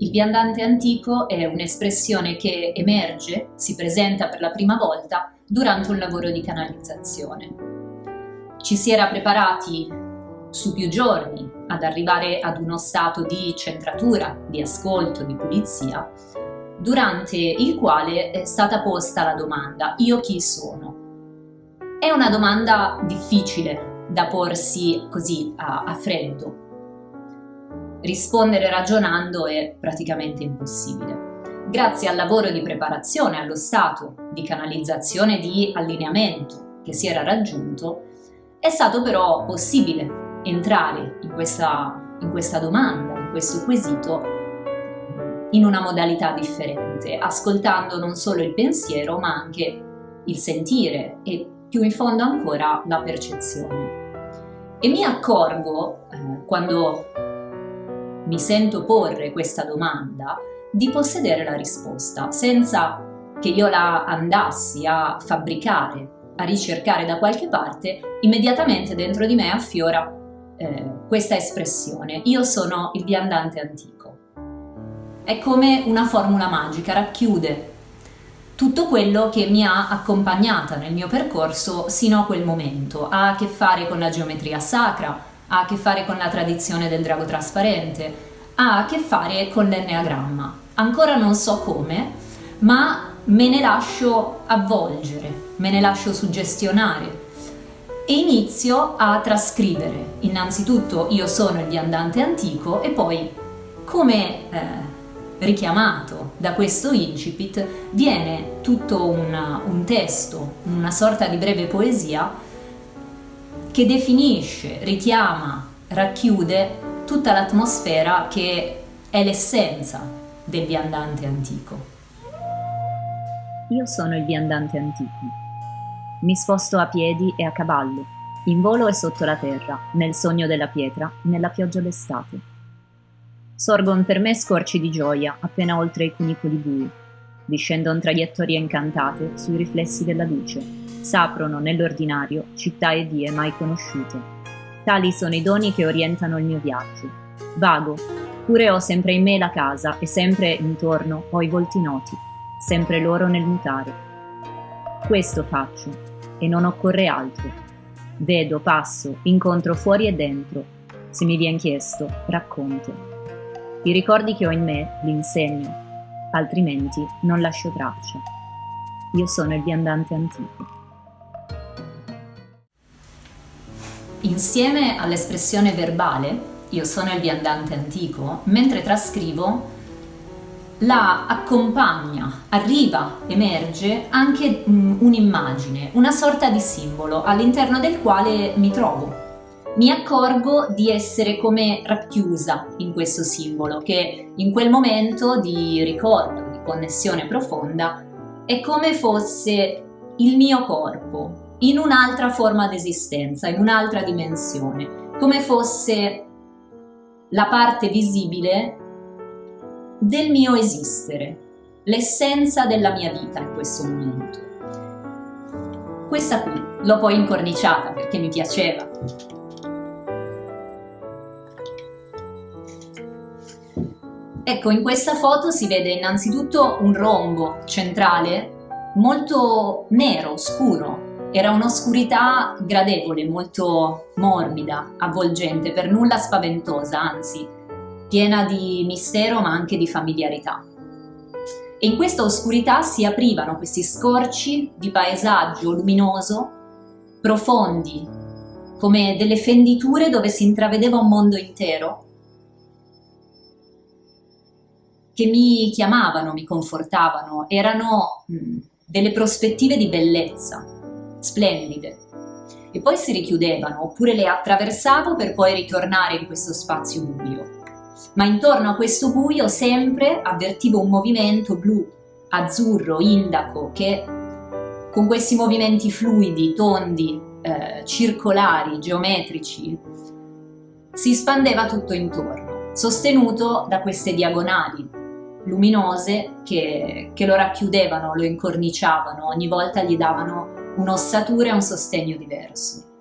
Il viandante antico è un'espressione che emerge, si presenta per la prima volta durante un lavoro di canalizzazione. Ci si era preparati su più giorni ad arrivare ad uno stato di centratura, di ascolto, di pulizia, durante il quale è stata posta la domanda «Io chi sono?». È una domanda difficile da porsi così a, a freddo, Rispondere ragionando è praticamente impossibile. Grazie al lavoro di preparazione, allo stato di canalizzazione di allineamento che si era raggiunto, è stato però possibile entrare in questa, in questa domanda, in questo quesito, in una modalità differente, ascoltando non solo il pensiero ma anche il sentire e più in fondo ancora la percezione. E mi accorgo, eh, quando mi sento porre questa domanda, di possedere la risposta, senza che io la andassi a fabbricare, a ricercare da qualche parte, immediatamente dentro di me affiora eh, questa espressione. Io sono il viandante antico. È come una formula magica, racchiude tutto quello che mi ha accompagnata nel mio percorso sino a quel momento. Ha a che fare con la geometria sacra, ha a che fare con la tradizione del drago trasparente, ha a che fare con l'enneagramma. Ancora non so come, ma me ne lascio avvolgere, me ne lascio suggestionare e inizio a trascrivere. Innanzitutto io sono il viandante antico e poi, come eh, richiamato da questo incipit, viene tutto un, un testo, una sorta di breve poesia che definisce, richiama, racchiude tutta l'atmosfera che è l'essenza del viandante antico. Io sono il viandante antico. Mi sposto a piedi e a cavallo, in volo e sotto la terra, nel sogno della pietra, nella pioggia d'estate. Sorgon per me scorci di gioia appena oltre i cunicoli bui. Discendono traiettorie incantate sui riflessi della luce s'aprono nell'ordinario città e vie mai conosciute. Tali sono i doni che orientano il mio viaggio. Vago, pure ho sempre in me la casa e sempre intorno ho i volti noti, sempre loro nel mutare. Questo faccio e non occorre altro. Vedo, passo, incontro fuori e dentro. Se mi vien chiesto, racconto. I ricordi che ho in me li insegno, altrimenti non lascio traccia. Io sono il viandante antico. Insieme all'espressione verbale, io sono il viandante antico, mentre trascrivo la accompagna, arriva, emerge anche un'immagine, una sorta di simbolo all'interno del quale mi trovo. Mi accorgo di essere come racchiusa in questo simbolo che in quel momento di ricordo, di connessione profonda, è come fosse il mio corpo, in un'altra forma d'esistenza, in un'altra dimensione, come fosse la parte visibile del mio esistere, l'essenza della mia vita in questo momento. Questa qui l'ho poi incorniciata perché mi piaceva. Ecco, in questa foto si vede innanzitutto un rombo centrale molto nero, scuro, era un'oscurità gradevole, molto morbida, avvolgente, per nulla spaventosa, anzi, piena di mistero ma anche di familiarità. E in questa oscurità si aprivano questi scorci di paesaggio luminoso, profondi, come delle fenditure dove si intravedeva un mondo intero, che mi chiamavano, mi confortavano, erano delle prospettive di bellezza, splendide. E poi si richiudevano, oppure le attraversavo per poi ritornare in questo spazio buio. Ma intorno a questo buio sempre avvertivo un movimento blu, azzurro, indaco, che con questi movimenti fluidi, tondi, eh, circolari, geometrici, si spandeva tutto intorno, sostenuto da queste diagonali luminose che, che lo racchiudevano, lo incorniciavano, ogni volta gli davano un'ossatura e un sostegno diverso.